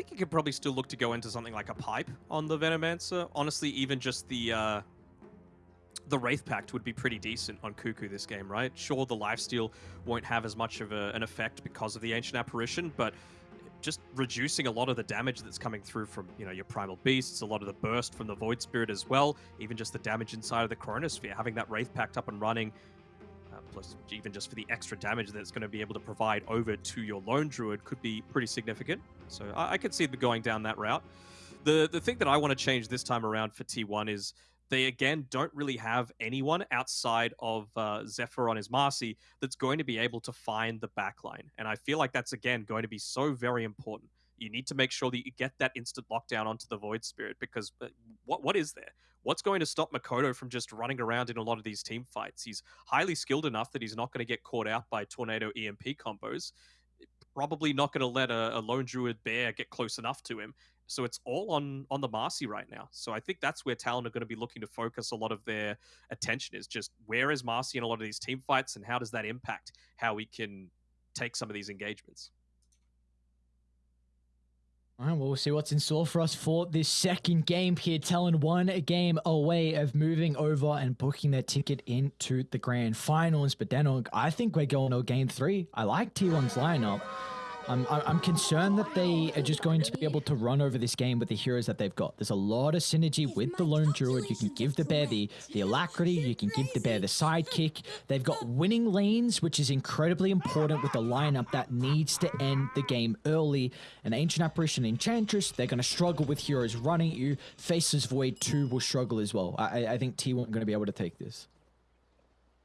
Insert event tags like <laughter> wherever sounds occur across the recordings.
think you could probably still look to go into something like a pipe on the Venomancer. Honestly, even just the uh, the Wraith Pact would be pretty decent on Kuku this game, right? Sure, the lifesteal won't have as much of a, an effect because of the Ancient Apparition, but just reducing a lot of the damage that's coming through from you know your primal beasts, a lot of the burst from the void spirit as well, even just the damage inside of the chronosphere. Having that wraith pact up and running, uh, plus even just for the extra damage that it's going to be able to provide over to your lone druid could be pretty significant. So I, I could see them going down that route. The the thing that I want to change this time around for T1 is they again don't really have anyone outside of uh, Xepher on his Marci that's going to be able to find the backline. And I feel like that's again going to be so very important. You need to make sure that you get that instant lockdown onto the Void Spirit because uh, what what is there? What's going to stop Mikoto from just running around in a lot of these team fights? He's highly skilled enough that he's not going to get caught out by Tornado EMP combos. Probably not going to let a, a lone druid bear get close enough to him. So it's all on on the Marci right now. So I think that's where Talon are going to be looking to focus a lot of their attention is just where is Marci in a lot of these team fights and how does that impact how we can take some of these engagements. All right, well, we'll see what's in store for us for this second game here. Talon one game away of moving over and booking their ticket into the grand finals. But then I think we're going to game three. I like T1's lineup. I'm, I'm concerned that they are just going to be able to run over this game with the heroes that they've got. There's a lot of synergy with the Lone Druid. You can give the bear the, the alacrity. You can give the bear the sidekick. They've got winning lanes, which is incredibly important with the lineup that needs to end the game early. An Ancient Apparition Enchantress, they're going to struggle with heroes running at you. Faces Void 2 will struggle as well. I, I think T1 are going to be able to take this.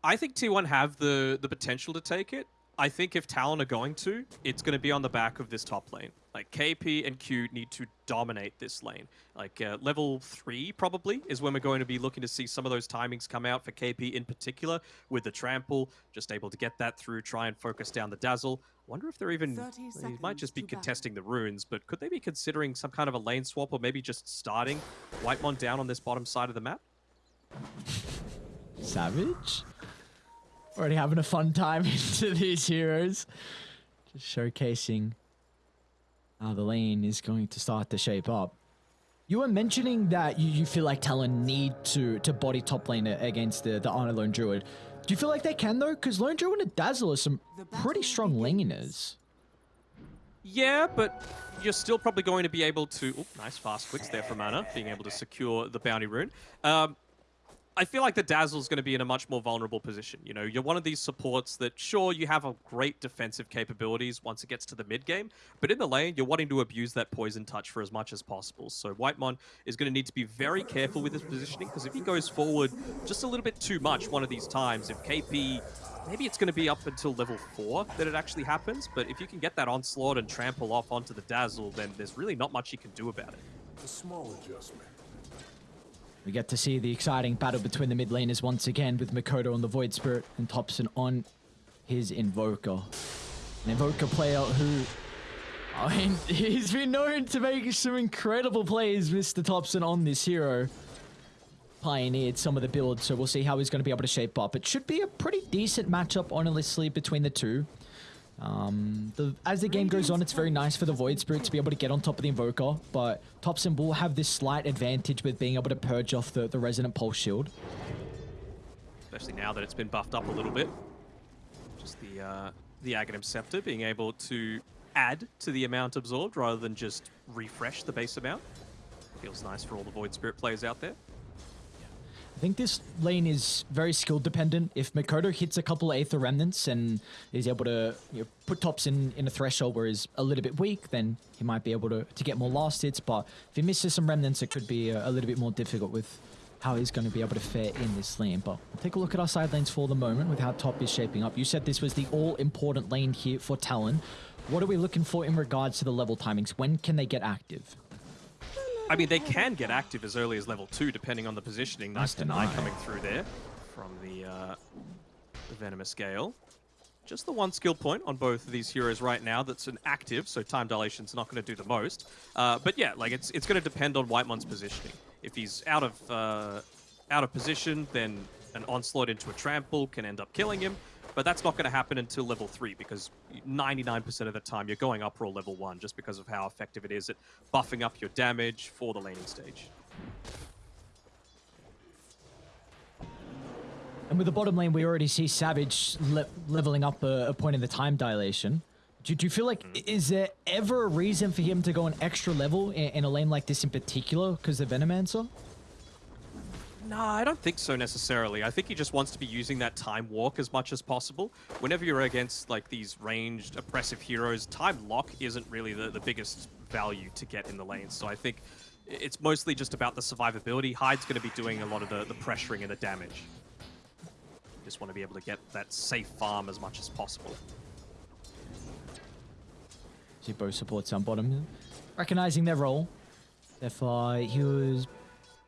I think T1 have the the potential to take it. I think if Talon are going to, it's going to be on the back of this top lane. Like KP and Q need to dominate this lane. Like uh, level three probably is when we're going to be looking to see some of those timings come out for KP in particular with the trample, just able to get that through, try and focus down the dazzle. Wonder if they're even, they might just be contesting the runes, but could they be considering some kind of a lane swap or maybe just starting Whitemon down on this bottom side of the map? Savage? Already having a fun time <laughs> into these heroes. Just showcasing how the lane is going to start to shape up. You were mentioning that you, you feel like Talon need to to body top lane against the, the Honor Lone Druid. Do you feel like they can though? Because Lone Druid and Dazzle are some pretty strong laners. Yeah, but you're still probably going to be able to... Oh, nice fast quicks there from Ana, being able to secure the bounty rune. Um, I feel like the Dazzle's going to be in a much more vulnerable position. You know, you're one of these supports that, sure, you have a great defensive capabilities once it gets to the mid game, but in the lane, you're wanting to abuse that poison touch for as much as possible. So Whitemon is going to need to be very careful with his positioning, because if he goes forward just a little bit too much one of these times, if KP maybe it's going to be up until level 4 that it actually happens, but if you can get that onslaught and trample off onto the Dazzle, then there's really not much you can do about it. A small adjustment. We get to see the exciting battle between the mid laners once again with Mikoto on the Void Spirit and Topson on his Invoker. An Invoker player who, I mean, <laughs> he's been known to make some incredible plays, Mr. Topson, on this hero. Pioneered some of the builds, so we'll see how he's going to be able to shape up. It should be a pretty decent matchup, honestly, between the two. Um, the, as the game goes on, it's very nice for the Void Spirit to be able to get on top of the Invoker, but Topson will have this slight advantage with being able to purge off the, the Resonant Pulse Shield. Especially now that it's been buffed up a little bit. Just the, uh, the Aghanim Scepter being able to add to the amount absorbed rather than just refresh the base amount. Feels nice for all the Void Spirit players out there. I think this lane is very skill dependent. If Mikoto hits a couple Aether Remnants and is able to you know, put Topson, in a threshold where he's a little bit weak, then he might be able to, to get more last hits. But if he misses some Remnants, it could be a, a little bit more difficult with how he's going to be able to fare in this lane. But take a look at our side lanes for the moment with how top is shaping up. You said this was the all-important lane here for Talon. What are we looking for in regards to the level timings? When can they get active? I mean, they can get active as early as level 2, depending on the positioning. Nice deny coming through there from the, uh, the Venomous Gale. Just the one skill point on both of these heroes right now that's an active, so time dilation's not going to do the most. Uh, but yeah, like it's it's going to depend on Whitemon's positioning. If he's out of uh, out of position, then an onslaught into a trample can end up killing him. But that's not going to happen until level 3 because 99% of the time you're going up roll level 1 just because of how effective it is at buffing up your damage for the laning stage. And with the bottom lane, we already see Savage le leveling up a, a, point in the time dilation. Do, do you feel like, mm. is there ever a reason for him to go an extra level in, in a lane like this in particular because of Venomancer? No, I don't think so necessarily. I think he just wants to be using that time walk as much as possible. Whenever you're against like these ranged, oppressive heroes, time lock isn't really the, the biggest value to get in the lane. So I think it's mostly just about the survivability. Hyde's going to be doing a lot of the, the pressuring and the damage. Just want to be able to get that safe farm as much as possible. See both supports on bottom. Recognizing their role. Therefore, he was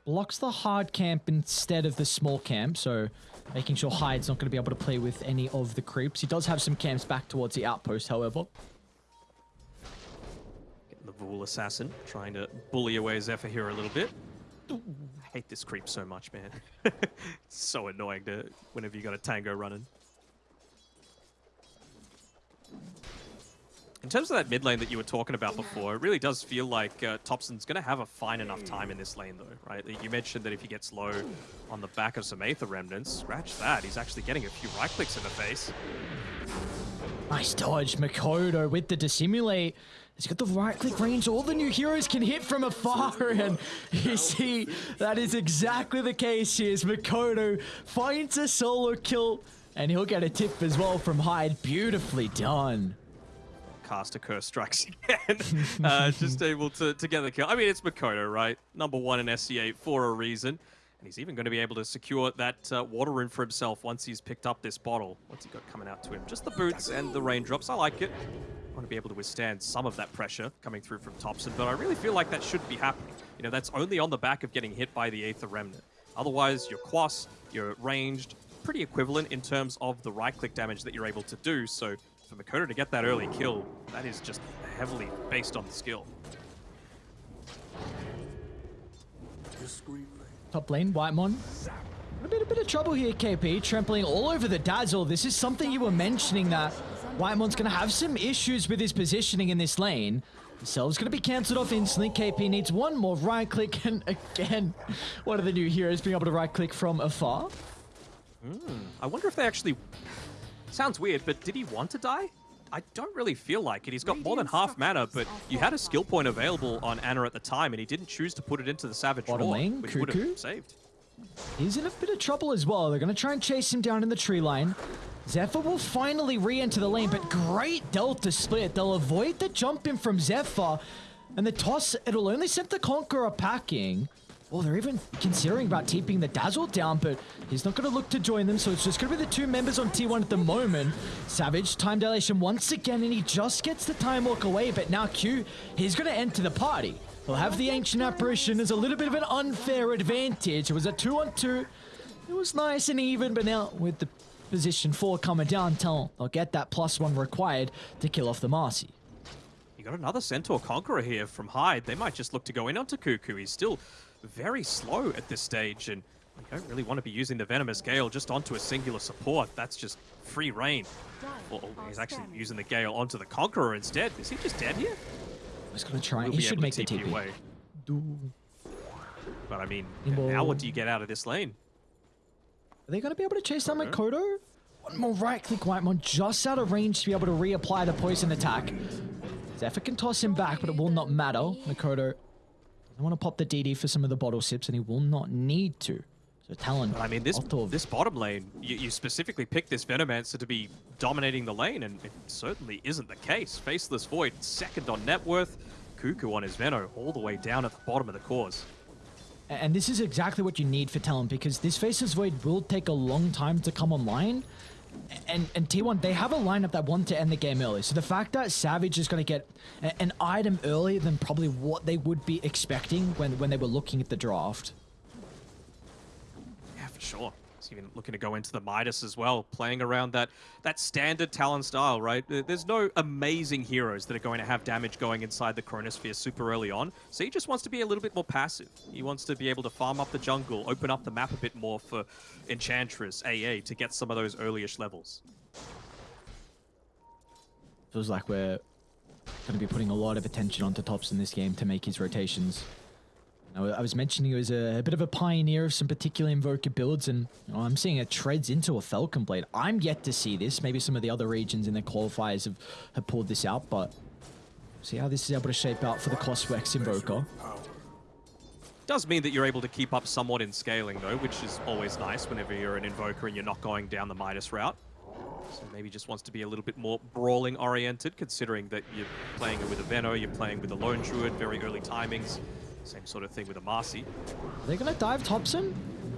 blocks the hard camp instead of the small camp, so making sure Hyde's not going to be able to play with any of the creeps. He does have some camps back towards the outpost, however. The Vhoul Assassin, trying to bully away Xepher here a little bit. I hate this creep so much, man. <laughs> it's so annoying to whenever you got a tango running. In terms of that mid lane that you were talking about before, it really does feel like uh, Topson's going to have a fine enough time in this lane, though, right? You mentioned that if he gets low on the back of some Aether Remnants, scratch that, he's actually getting a few right clicks in the face. Nice dodge, Mikoto with the dissimulate. He's got the right click range. All the new heroes can hit from afar. And <laughs> you see, that is exactly the case here. Mikoto finds a solo kill. And he'll get a tip as well from Hyde. Beautifully done caster curse strikes again. <laughs> uh, just <laughs> able to, to get the kill. I mean, it's Mikoto, right? Number one in SC8 for a reason. And he's even going to be able to secure that uh, water rune for himself once he's picked up this bottle. What's he got coming out to him? Just the boots and the raindrops. I like it. I want to be able to withstand some of that pressure coming through from Topson, but I really feel like that shouldn't be happening. You know, that's only on the back of getting hit by the Aether Remnant. Otherwise, your Quas, you're ranged, pretty equivalent in terms of the right-click damage that you're able to do, so for Mikoto to get that early kill, that is just heavily based on the skill. Top lane, Whitemon. A bit, a bit of trouble here, KP. Trampling all over the Dazzle. This is something you were mentioning that Whitemon's going to have some issues with his positioning in this lane. Cell's going to be cancelled off instantly. KP needs one more right click. <laughs> And again, one of the new heroes being able to right click from afar. Mm, I wonder if they actually Sounds weird, but did he want to die? I don't really feel like it. He's got more than half mana, but you had a skill point available on Ana at the time, and he didn't choose to put it into the Savage Bottom lane, which would have saved. He's in a bit of trouble as well. They're going to try and chase him down in the tree line. Xepher will finally re-enter the lane, but great Delta split. They'll avoid the jump in from Xepher, and the toss, it'll only send the Conqueror packing. Well, they're even considering about keeping the Dazzle down, but he's not going to look to join them, so it's just going to be the two members on T1 at the moment. Savage, time dilation once again, and he just gets the time walk away, but now Q, he's going to enter the party. He'll have the Ancient Apparition as a little bit of an unfair advantage. It was a two-on-two. 2 It was nice and even, but now with the position four coming down, they'll get that plus one required to kill off the Marci. You got another Centaur Conqueror here from Hyde. They might just look to go in onto Kuku. He's still very slow at this stage, and you don't really want to be using the Venomous Gale just onto a singular support. That's just free reign. Well, he's actually using the Gale onto the Conqueror instead. Is he just dead here? He's going to try. He should make the TP. Away. But I mean, now what do you get out of this lane? Are they going to be able to chase down Mikoto? One more right-click White Whitemon just out of range to be able to reapply the poison attack. Xepher can toss him back, but it will not matter. Mikoto I want to pop the DD for some of the bottle sips, and he will not need to. So Talon. I mean, this this bottom lane, you, you specifically picked this Venomancer to be dominating the lane, and it certainly isn't the case. Faceless Void, second on net worth. Kuku on his Veno, all the way down at the bottom of the cores. And this is exactly what you need for Talon, because this Faceless Void will take a long time to come online and, and T1, they have a lineup that want to end the game early. So the fact that Savage is going to get an item earlier than probably what they would be expecting when, when they were looking at the draft. Yeah, for sure even looking to go into the Midas as well, playing around that that standard Talon style, right? There's no amazing heroes that are going to have damage going inside the Chronosphere super early on, so he just wants to be a little bit more passive. He wants to be able to farm up the jungle, open up the map a bit more for Enchantress, AA, to get some of those earlyish levels. feels like we're going to be putting a lot of attention onto Topson this game to make his rotations. I was mentioning he was a, a bit of a pioneer of some particular Invoker builds, and you know, I'm seeing it treads into a Falcon Blade. I'm yet to see this. Maybe some of the other regions in the qualifiers have, have pulled this out, but see how this is able to shape out for the Coswex Invoker. Does mean that you're able to keep up somewhat in scaling though, which is always nice whenever you're an invoker and you're not going down the Midas route. So maybe just wants to be a little bit more brawling oriented, considering that you're playing it with a Veno, you're playing with a Lone Druid, very early timings. Same sort of thing with a Marci. Are they going to dive Topson?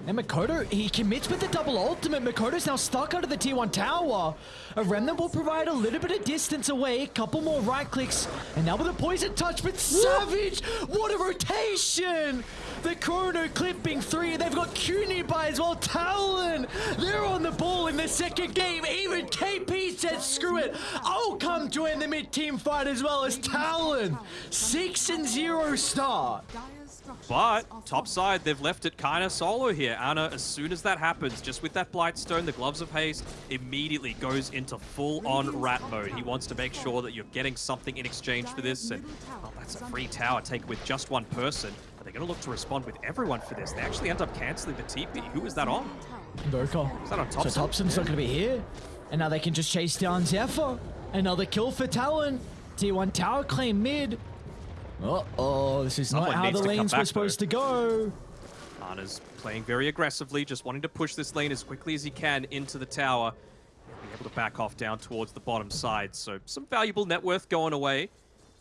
And Mikoto, he commits with the double ultimate. Mikoto's now stuck under the T1 tower. A remnant will provide a little bit of distance away. A couple more right clicks. And now with a poison touch, but Savage! What a rotation! The Chrono clipping three. They've got Q nearby as well. Talon! They're on the ball in the second game. Even KP said, screw it. I'll come join the mid-team fight as well as Talon. Six and zero start. But top side, they've left it kind of solo here. Ana, as soon as that happens, just with that Blightstone, the Gloves of Haste, immediately goes into full-on rat mode. He wants to make sure that you're getting something in exchange for this, and well, that's a free tower take with just one person. Are they going to look to respond with everyone for this? They actually end up canceling the TP. Who is that on? Invoker. Is that on So Topson? Topson's not going to be here. And now they can just chase down Xepher. Another kill for Talon. T1 tower claim mid. Uh-oh, this is Someone not how the lanes were supposed to go. Ana's playing very aggressively, just wanting to push this lane as quickly as he can into the tower. Be able to back off down towards the bottom side. So some valuable net worth going away.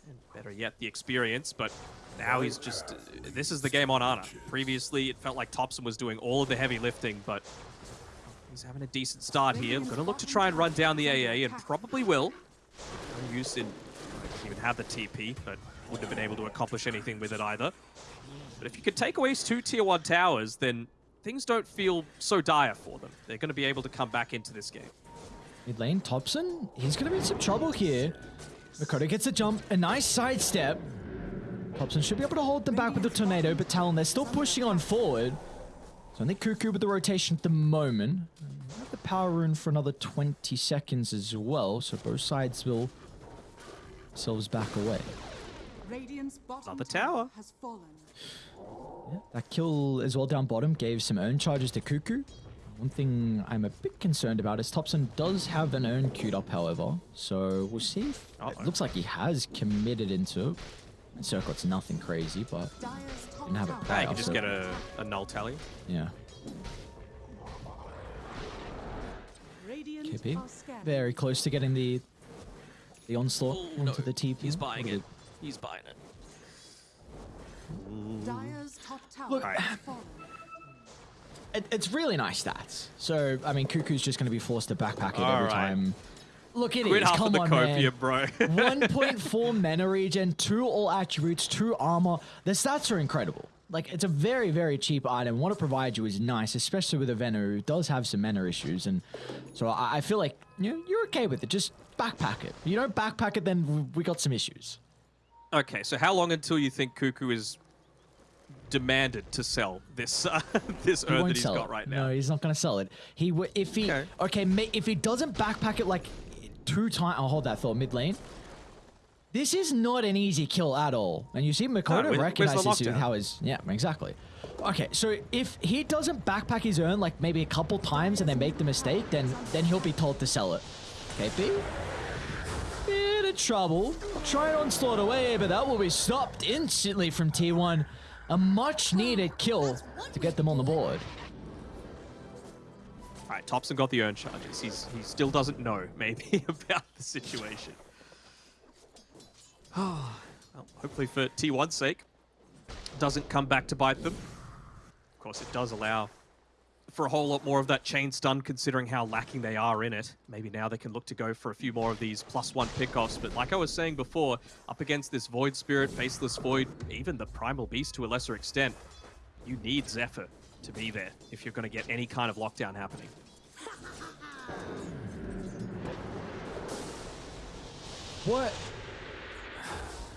And better yet, the experience. But now he's just... uh, this is the game on Ana. Previously, it felt like Topson was doing all of the heavy lifting, but... He's having a decent start here. Going to look to try and run down the AA, and probably will. No use in... Even have the TP, but wouldn't have been able to accomplish anything with it either. But if you could take away two tier one towers, then things don't feel so dire for them. They're going to be able to come back into this game. Mid lane, Topson, he's going to be in some trouble here. Mikoto gets a jump, a nice sidestep. Topson should be able to hold them back with the tornado, but Talon, they're still pushing on forward. So I think Kuku with the rotation at the moment. Have the power rune for another 20 seconds as well, so both sides will themselves back away. Radiant's bottom Another tower. has fallen. Yeah, that kill as well down bottom gave some urn charges to Kuku. One thing I'm a bit concerned about is Topson does have an urn queued up, however. So we'll see. Uh-oh. looks like he has committed into it. Circuit's nothing crazy, but Dyer's Didn't have it tower prior. Ah, you can just so- get a, a null tally. yeah. Radiant KP. Very close to getting the the onslaught Oh, onto no. the TP. He's buying it. He's buying it. Dyer's top tower Look- has. It, it's really nice stats. So, I mean, Kuku's just going to be forced to backpack it All every right. time. Look, at it Quit Come of the on, copium, man. bro. <laughs> 1.4 mana regen, two all attributes, two armor. The stats are incredible. Like, it's a very, very cheap item. What it provides you is nice, especially with a Venom who does have some mana issues. And so I, I feel like you know, you're okay with it. Just backpack it. You don't backpack it, then we got some issues. Okay, so how long until you think Kuku is demanded to sell this uh, <laughs> this He Earth that he's got it. right now? No, he's not going to sell it. He w- if he Okay. okay, if he doesn't backpack it like two times. I'll hold that thought mid lane. This is not an easy kill at all, and you see Mikoto where's recognizes lockdown? how his yeah exactly. Okay, so if he doesn't backpack his own like maybe a couple times and they make the mistake, then then he'll be told to sell it. Okay, of trouble. Try onslaught away, but that will be stopped instantly from T1. A much needed kill to get them on the board. All right, Topson got the urn charges. He's he still doesn't know maybe <laughs> about the situation. <sighs> well, hopefully for T1's sake, doesn't come back to bite them. Of course, it does allow for a whole lot more of that chain stun, considering how lacking they are in it. Maybe now they can look to go for a few more of these plus one pickoffs. But like I was saying before, up against this Void Spirit, Faceless Void, even the Primal Beast to a lesser extent, you need Xepher to be there if you're going to get any kind of lockdown happening. What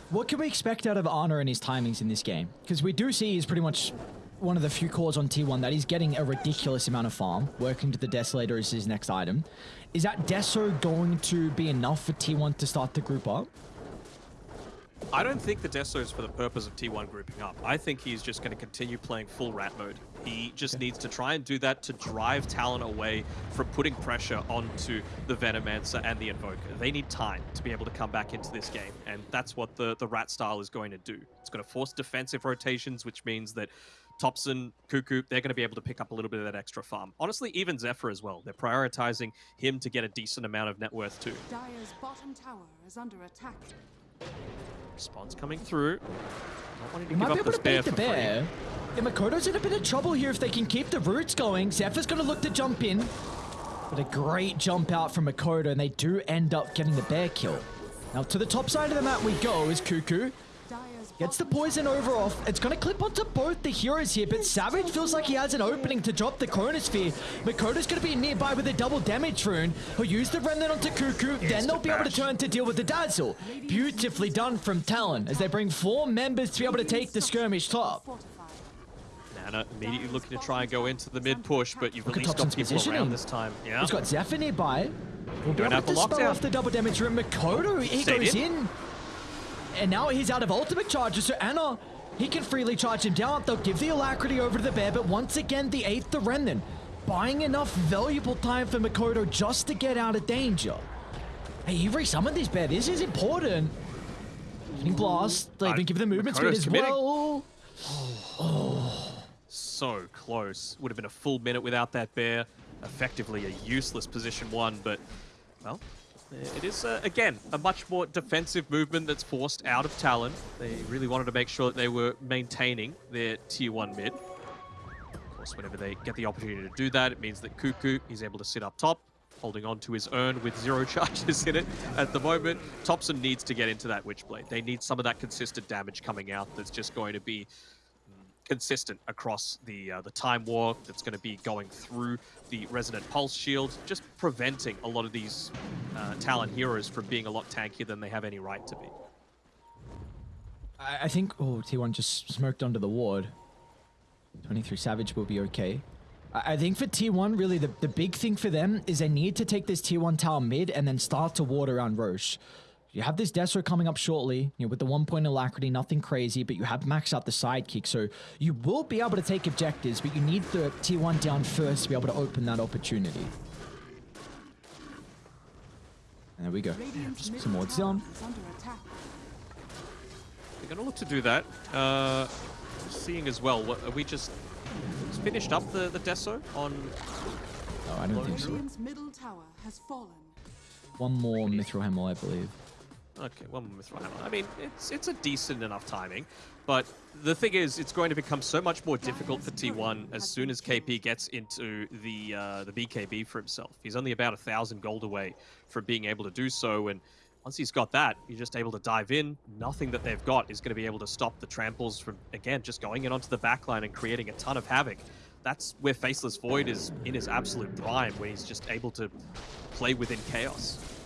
what can we expect out of Honor and his timings in this game? Because we do see he's pretty much one of the few cores on T1 that is getting a ridiculous amount of farm. Working to the Desolator is his next item. Is that Deso going to be enough for T1 to start the group up? I don't think the Deso is for the purpose of T1 grouping up. I think he's just going to continue playing full rat mode. He just needs to try and do that to drive Talon away from putting pressure onto the Venomancer and the Invoker. They need time to be able to come back into this game, and that's what the, the rat style is going to do. It's going to force defensive rotations, which means that Topson, Kuku, they're going to be able to pick up a little bit of that extra farm. Honestly, even Xepher as well. They're prioritizing him to get a decent amount of net worth too. Dyer's bottom tower is under attack. Response coming through. Not wanting to You give might be able to bear beat the bear. Yeah, Mikoto's in a bit of trouble here if they can keep the roots going. Xepher's going to look to jump in. But a great jump out from Mikoto, and they do end up getting the bear kill. Now, to the top side of the map we go is Kuku. Dyer's Gets the poison nova off. It's going to clip onto both the heroes here, but Savage feels like he has an opening to drop the Chronosphere. Mikoto's going to be nearby with a double damage rune. He'll use the Remnant onto Kuku, then they'll be able to turn to deal with the Dazzle. Beautifully done from Talon as they bring four members to be able to take the skirmish top. Nana immediately looking to try and go into the mid push, but you've Look at at least got Topson's people positioning. around this time. Yeah. He's got Xepher nearby. We'll be Going able out to for spell off the double damage rune. Mikoto, he Stayed goes in. in. And now he's out of ultimate charges, so Ana, he can freely charge him down. They'll give the alacrity over to the bear, but once again, the eighth, the remnant, buying enough valuable time for Mikoto just to get out of danger. Hey, he resummoned this bear. This is important. Getting blast. They Uh, even give the movement speed as committing. well. so close. Would have been a full minute without that bear. Effectively a useless position one, but, well, it is, uh, again, a much more defensive movement that's forced out of Talon. They really wanted to make sure that they were maintaining their tier 1 mid. Of course, whenever they get the opportunity to do that, it means that Kuku is able to sit up top, holding on to his urn with zero <laughs> charges in it at the moment. Topson needs to get into that Witchblade. They need some of that consistent damage coming out that's just going to be consistent across the uh, the time war that's going to be going through the resonant pulse shield just preventing a lot of these uh, talon heroes from being a lot tankier than they have any right to be I I think, oh, T1 just smoked onto the ward. 23 Savage will be okay. I I think for T1, really, the, the big thing for them is they need to take this T1 tower mid and then start to ward around Rosh. You have this Deso coming up shortly, you know, with the one point alacrity, nothing crazy, but you have maxed out the sidekick, so you will be able to take objectives, but you need the T1 down first to be able to open that opportunity. And there we go. Radiant's Some middle wards tower down. is under attack. they're going to look to do that uh, seeing as well what are we just finished up the the deso on Oh, I don't think so. Middle tower has fallen. One more Mithril Hammer, I believe. Okay, one more Mithril Hammer. I mean, it's it's a decent enough timing, but the thing is, it's going to become so much more difficult for T1 as soon as KP gets into the uh, the BKB for himself. He's only about a thousand gold away from being able to do so, and once he's got that, you're just able to dive in. Nothing that they've got is going to be able to stop the tramples from again just going in onto the backline and creating a ton of havoc. That's where Faceless Void is in his absolute prime, where he's just able to play within chaos.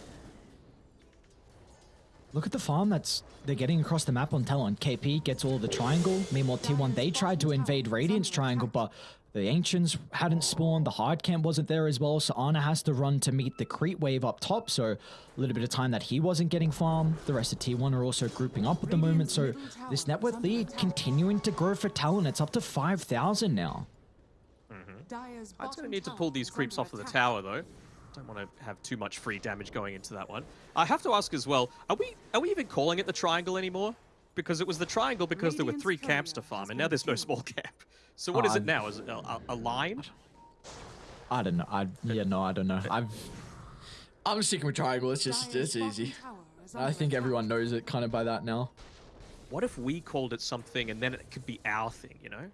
Look at the farm that's they're getting across the map on Talon. KP gets all the triangle. Meanwhile, T1 they tried to invade Radiance triangle, but the Ancients hadn't spawned. The hard camp wasn't there as well, so Ana has to run to meet the creep wave up top. So a little bit of time that he wasn't getting farm. The rest of T1 are also grouping up at the moment. So this net worth lead continuing to grow for Talon. It's up to 5,000 now. Mm-hmm. Dyer's I'm going to need to pull these creeps off of the tower, though. Don't want to have too much free damage going into that one. I have to ask as well: Are we are we even calling it the triangle anymore? Because it was the triangle because there were three camps to farm, and now there's no small camp. So what is Uh, it now? Is it a, a, a line? I don't know. I yeah no, I don't know. I've I'm sticking with triangle. It's just it's easy. I think everyone knows it kind of by that now. What if we called it something, and then it could be our thing? You know,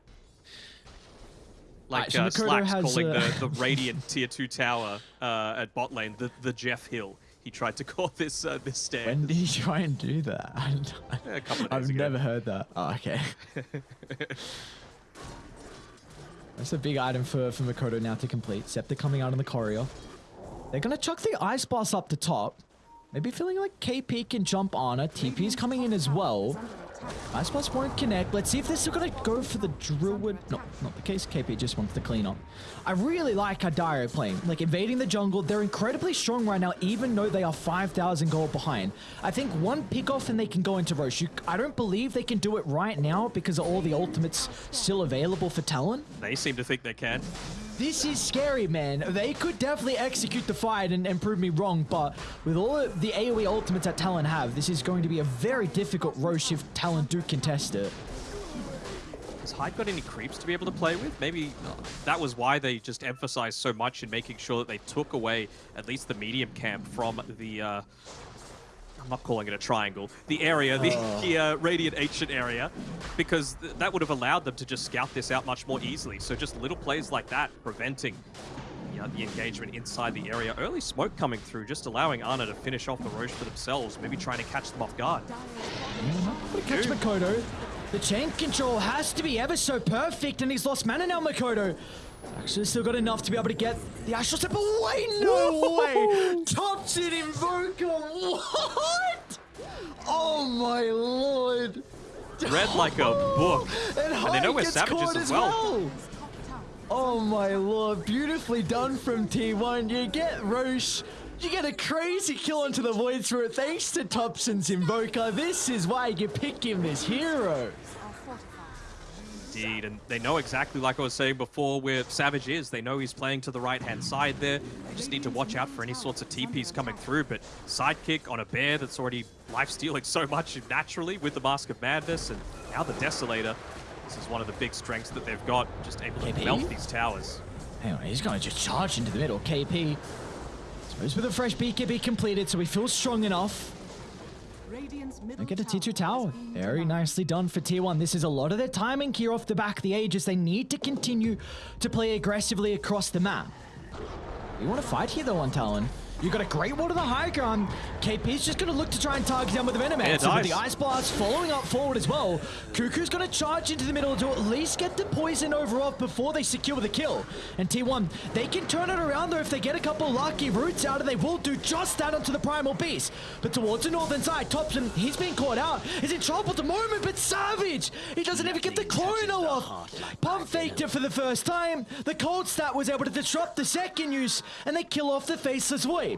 like Alright, so uh, Slacks has, calling uh, the, the <laughs> Radiant Tier Two tower uh, at bot lane the the Jeff Hill. He tried to <laughs> call this uh, this stand. when did he try and do that? <laughs> A couple of I've ago. never heard that. Oh, okay. That's a big item for, for Mikoto now to complete. Scepter coming out on the courier. They're going to chuck the Ice Boss up the top. Maybe feeling like KP can jump on her. TP's coming in as well. Ice won't connect. Let's see if they're still going to go for the Druid. No, not the case. KP just wants the cleanup. I really like Dire playing. Like, invading the jungle. They're incredibly strong right now, even though they are 5,000 gold behind. I think one pick off and they can go into Rosh. You, I don't believe they can do it right now because of all the ultimates still available for Talon. They seem to think they can. This is scary, man. They could definitely execute the fight and, and prove me wrong, but with all the AoE ultimates that Talon have, this is going to be a very difficult Rosh if Talon do contest it. Has Hyde got any creeps to be able to play with? Maybe that was why they just emphasized so much in making sure that they took away at least the medium camp from the. Uh, I'm not calling it a triangle. The area, the, the uh, Radiant Ancient area, because th that would have allowed them to just scout this out much more easily. So just little plays like that preventing you know, the engagement inside the area. Early smoke coming through, just allowing Ana to finish off the Rosh for themselves, maybe trying to catch them off guard. But catch Mikoto. The chain control has to be ever so perfect, and he's lost mana now, Mikoto. Actually, still got enough to be able to get the astral step away. No way! Topson, Invoker. What? Oh my lord! Read like a book. And, And they know Hyde where gets Savage is as well. Tower. Oh my lord, beautifully done from T1. You get Rosh. You get a crazy kill onto the Void Spirit thanks to Topson's Invoker. This is why you pick him as hero. Indeed, and they know exactly like I was saying before where Savage is. They know he's playing to the right-hand side there. They just need to watch out for any sorts of TPs coming through, but sidekick on a bear that's already life-stealing so much naturally with the Mask of Madness, and now the Desolator. This is one of the big strengths that they've got, just able to KP? melt these towers. Hang on, he's going to just charge into the middle. KP. Suppose with a fresh BKB completed, so he feels strong enough. Radiant's middle And get a tower T2 tower. Very nicely done for tier 1. This is a lot of their timing here off the back of the Aegis. They need to continue to play aggressively across the map. You want to fight here though on Talon. You got a great wall to the high ground. KP's just going to look to try and target down with the Venomancer. Yeah, with the. Ice Blast following up forward as well. Kuku's going to charge into the middle to at least get the poison nova off before they secure the kill. And T1, they can turn it around though if they get a couple lucky roots out and they will do just that onto the Primal Beast. But towards the northern side, Topson, he's being caught out. Is in trouble at the moment, but Savage! He doesn't even get the chrono off. Pump faked it for the first time. The cold snap was able to disrupt the second use, and they kill off the Faceless Void.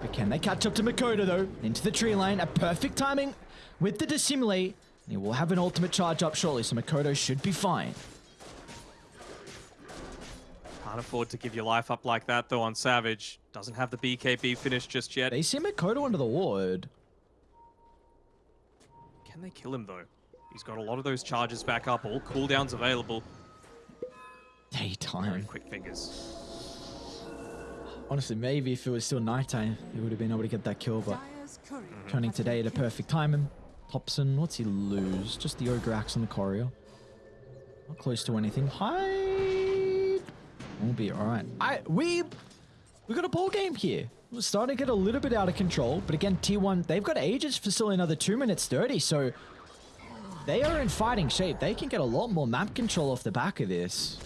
But can they catch up to Mikoto though? Into the tree line, a perfect timing with the Dissimulate. He will have an ultimate charge up shortly, so Mikoto should be fine. Can't afford to give your life up like that though on Savage. Doesn't have the BKB finish just yet. They see Mikoto under the ward. Can they kill him though? He's got a lot of those charges back up, all cooldowns available. Daytime. Very quick fingers. Honestly, maybe if it was still nighttime, he would have been able to get that kill, but mm. turning today at a perfect timing. Topson, what's he lose? Just the Ogre Axe on the Courier. Not close to anything. Hide! We'll be alright. I we we got a ball game here. We're starting to get a little bit out of control, but again, T1, they've got Aegis for still another 2 minutes 30, so they are in fighting shape. They can get a lot more map control off the back of this.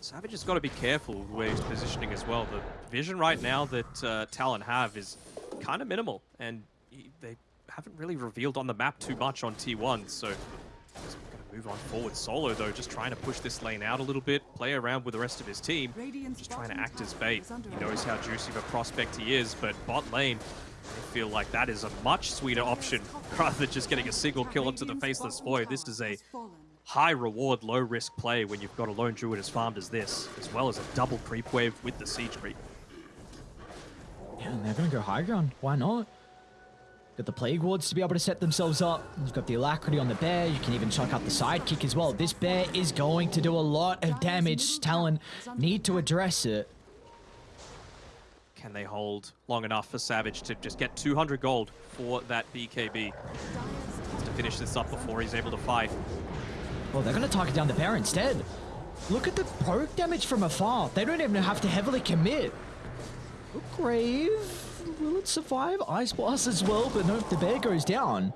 Savage has got to be careful where he's positioning as well. The vision right now that uh, Talon have is kind of minimal, and he, they haven't really revealed on the map too much on T1, so he's going to move on forward solo, though, just trying to push this lane out a little bit, play around with the rest of his team, just trying to act as bait. He knows how juicy of a prospect he is, but bot lane, I feel like that is a much sweeter option <laughs> rather than just getting a single kill into the Faceless Void. This is a. high reward, low risk play when you've got a lone druid as farmed as this, as well as a double creep wave with the siege creep. Yeah, and they're gonna go high ground. Why not? Got the Plague Wards to be able to set themselves up. You've got the Alacrity on the bear. You can even chuck out the sidekick as well. This bear is going to do a lot of damage. Talon need to address it. Can they hold long enough for Savage to just get 200 gold for that BKB to finish this up before he's able to fight? Well, they're gonna target down the bear instead. Look at the poke damage from afar. They don't even have to heavily commit. Grave. Will it survive? Ice Blast as well, but nope, the bear goes down.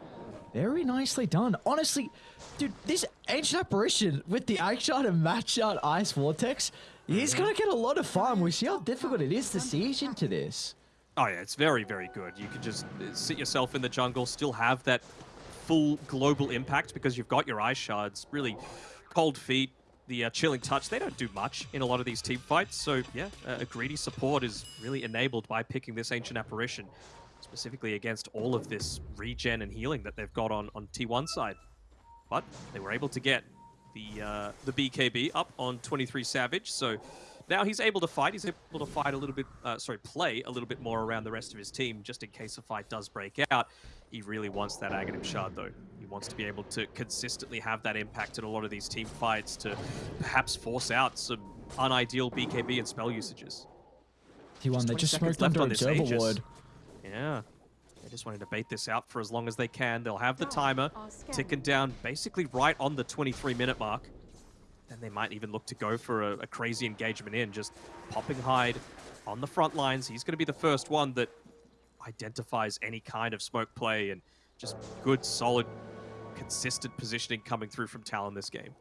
Very nicely done. Honestly, dude, this Ancient Apparition with the action and match out Ice Vortex, he's gonna get a lot of farm. We see how difficult it is to siege into this. Oh yeah, it's very, very good. You can just sit yourself in the jungle, still have that full global impact because you've got your eye shards, really cold feet, the uh, chilling touch, they don't do much in a lot of these team fights. So yeah, uh, a greedy support is really enabled by picking this Ancient Apparition, specifically against all of this regen and healing that they've got on, on T1 side. But they were able to get the uh, the BKB up on 23 Savage, so now he's able to fight. He's able to fight a little bit, uh, sorry, play a little bit more around the rest of his team, just in case a fight does break out. He really wants that Aghanim Shard, though. He wants to be able to consistently have that impact in a lot of these team fights to perhaps force out some unideal BKB and spell usages. T1, they just seconds smoked left under on this observer Aegis. ward. Yeah. They just wanted to bait this out for as long as they can. They'll have the timer ticking down basically right on the 23 minute mark. Then they might even look to go for a, a crazy engagement in, just popping Hyde on the front lines. He's going to be the first one that identifies any kind of smoke play and just good, solid, consistent positioning coming through from Talon this game.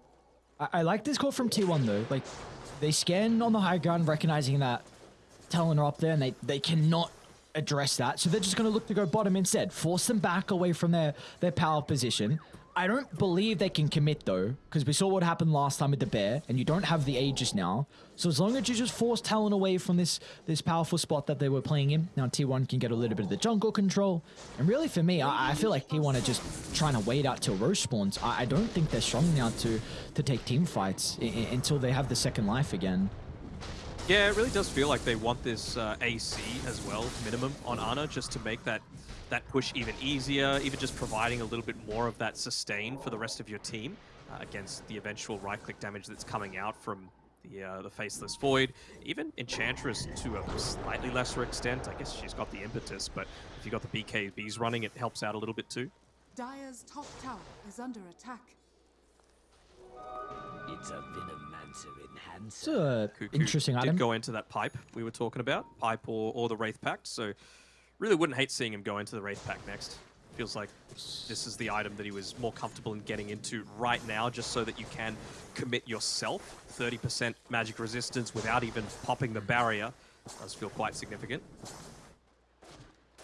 I, I like this call from T1 though. Like, they scan on the high ground, recognizing that Talon are up there, and they, they cannot address that. So they're just going to look to go bottom instead, force them back away from their, their power position. I don't believe they can commit though, because we saw what happened last time with the bear, and you don't have the Aegis now. So as long as you just force Talon away from this this powerful spot that they were playing in, now T1 can get a little bit of the jungle control. And really for me, I, I feel like T1 are just trying to wait out till Rosh spawns. I, I don't think they're strong enough to, to take team fights until they have the second life again. Yeah, it really does feel like they want this uh, AC as well, minimum, on Ana, just to make that that push even easier, even just providing a little bit more of that sustain for the rest of your team uh, against the eventual right-click damage that's coming out from the uh, the Faceless Void. Even Enchantress to a slightly lesser extent. I guess she's got the impetus, but if you've got the BKBs running, it helps out a little bit too. Dyer's top tower is under attack. It's a Venomancer It's enhancer. a interesting did item. go into that pipe we were talking about, pipe or, or the Wraith Pact. So really wouldn't hate seeing him go into the Wraith Pact next. Feels like this is the item that he was more comfortable in getting into right now, just so that you can commit yourself 30% magic resistance without even popping the barrier. Does feel quite significant.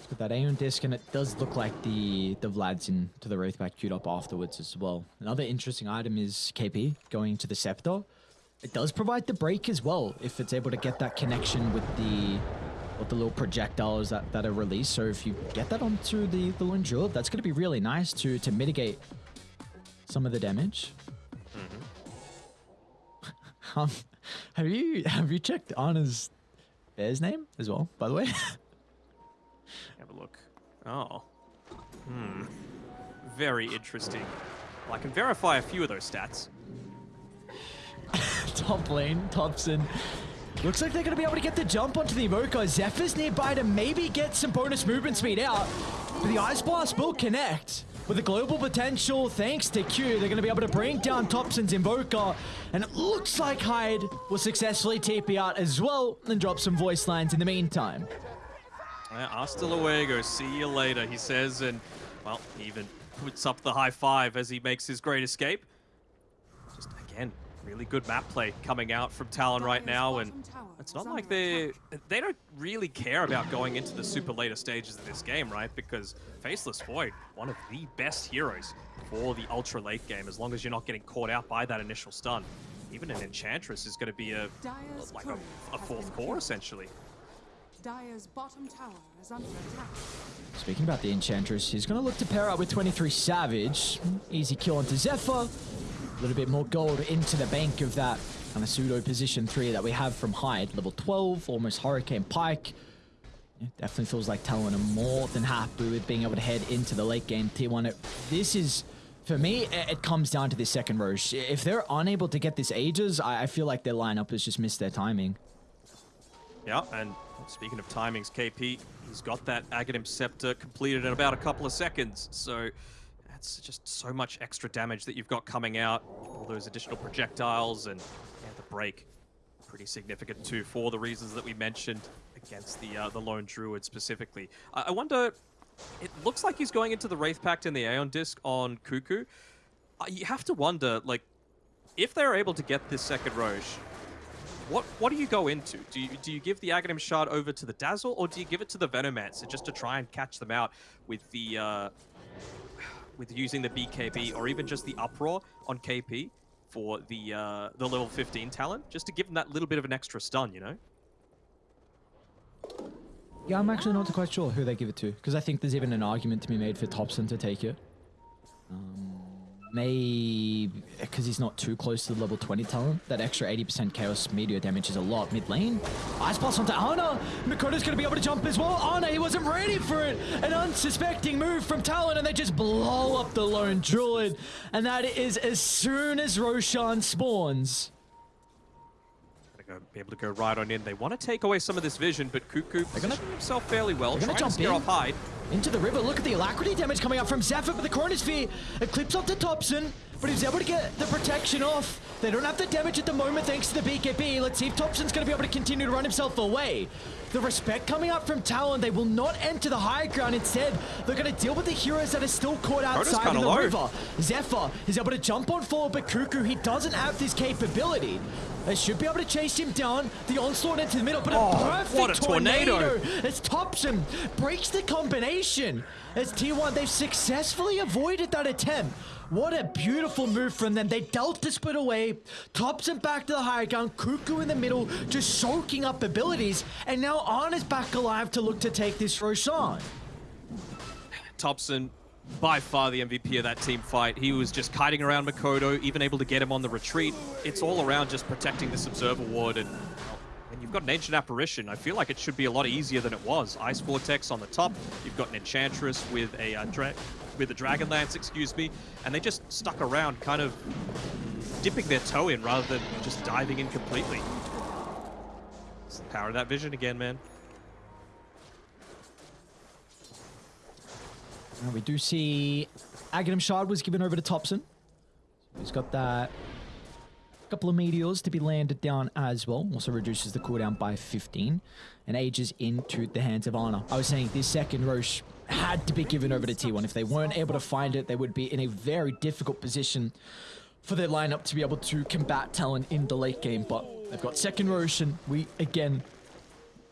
With that Aeon disc, and it does look like the the Vlad's in to the Wraith Pact queued up afterwards as well. Another interesting item is KP going to the Scepter. It does provide the break as well if it's able to get that connection with the with the little projectiles that, that are released. So if you get that onto the the Jewel, that's going to be really nice to to mitigate some of the damage. <laughs> um, have you have you checked Ana's bear's name as well? By the way. Have a look. Oh. Hmm. Very interesting. Well, I can verify a few of those stats. Top lane, Topson. Looks like they're going to be able to get the jump onto the Invoker. Xepher's nearby to maybe get some bonus movement speed out. But the Ice Blast will connect. With the global potential, thanks to Q, they're going to be able to bring down Topson's Invoker. And it looks like Hyde will successfully TP out as well and drop some voice lines in the meantime. Uh, hasta luego, see you later, he says, and, well, he even puts up the high five as he makes his great escape. Just, again, really good map play coming out from Talon right now, and bottom it's not like they they don't really care about going into the super later stages of this game, right? Because Faceless Void, one of the best heroes for the ultra late game, as long as you're not getting caught out by that initial stun. Even an Enchantress is going to be a like a, a fourth core essentially. Dyer's bottom tower is under attack. Speaking about the Enchantress, he's going to look to pair up with 23 Savage. Easy kill onto Xepher. A little bit more gold into the bank of that kind of pseudo position 3 that we have from Hyde. Level 12, almost Hurricane Pike. Definitely feels like Talon are more than happy with being able to head into the late game T1. It- This is, for me, it, it comes down to this second Rosh. If they're unable to get this Aegis, I, I feel like their lineup has just missed their timing. Yeah, and speaking of timings, KP, he's got that Aghanim Scepter completed in about a couple of seconds, so that's just so much extra damage that you've got coming out. All those additional projectiles and yeah, the break. Pretty significant too, for the reasons that we mentioned against the uh, the Lone Druid specifically. I, wonder, it looks like he's going into the Wraith Pact and the Aeon Disc on Kuku. Uh, you have to wonder, like, if they're able to get this second Rosh, what what do you go into? Do you do you give the Aghanim Shard over to the Dazzle, or do you give it to the Venomancer just to try and catch them out with the uh, with using the BKB or even just the uproar on KP for the uh, the level 15 talent, just to give them that little bit of an extra stun, you know? Yeah, I'm actually not quite sure who they give it to because I think there's even an argument to be made for Topson to take it. Um, maybe because he's not too close to the level 20 talent. That extra 80% chaos meteor damage is a lot. Mid lane, Ice Blast onto Ana. Mikoto's going to be able to jump as well. Ana, he wasn't ready for it. An unsuspecting move from Talon, and they just blow up the lone druid. And that is as soon as Roshan spawns. Gotta go, be able to go right on in. They want to take away some of this vision, but Kuku gonna- positioning himself fairly well, they're gonna trying to jump scare in. off Hyde. into the river. Look at the alacrity damage coming up from Xepher, but the Chronosphere eclipse off the Topson, but he's able to get the protection off. They don't have the damage at the moment thanks to the BKB. Let's see if Topson's going to be able to continue to run himself away. The respect coming up from Talon, they will not enter the high ground. Instead, they're going to deal with the heroes that are still caught outside in the low. river. Xepher is able to jump on forward, but Kuku, he doesn't have this capability. They should be able to chase him down. The onslaught into the middle, but Oh, a perfect what a tornado. as Topson breaks the combination. As T1, they've successfully avoided that attempt. What a beautiful move from them. They dealt the split away. Topson back to the high ground. Kuku in the middle, just soaking up abilities. And now Ana is back alive to look to take this Roshan. Topson, by far the MVP of that team fight. He was just kiting around Mikoto, even able to get him on the retreat. It's all around just protecting this Observer Ward. And, when you've got an Ancient Apparition, I feel like it should be a lot easier than it was. Ice Vortex on the top. You've got an Enchantress with a uh, with a Dragon Lance, excuse me. And they just stuck around, kind of dipping their toe in rather than just diving in completely. It's the power of that vision again, man. Now we do see Aghanim Shard was given over to Topson. He's got that couple of meteors to be landed down as well. Also reduces the cooldown by 15 and Aegis into the hands of Ana. I was saying this second Rosh had to be given over to T1. If they weren't able to find it, they would be in a very difficult position for their lineup to be able to combat Talon in the late game. But they've got second Rosh and we again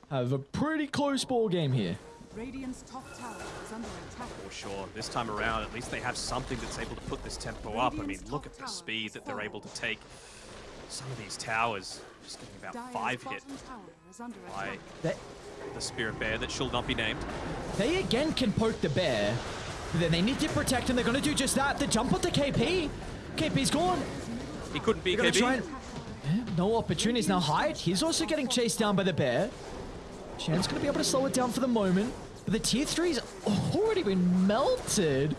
have a pretty close ball game here. Radiant's top tower is under attack. For sure. This time around, at least they have something that's able to put this tempo up. I mean, look at the speed that they're able to take some of these towers. Just getting about Dire's five hit bottom tower is under by attack. They, the Spirit Bear that shall not be named. They again can poke the bear. But then they need to protect him. They're going to do just that. The jump onto KP. KP's gone. He couldn't be They're going to try and... No opportunities now. Hyde, he's also getting chased down by the bear. Shan's going to be able to slow it down for the moment. But the tier 3's already been melted.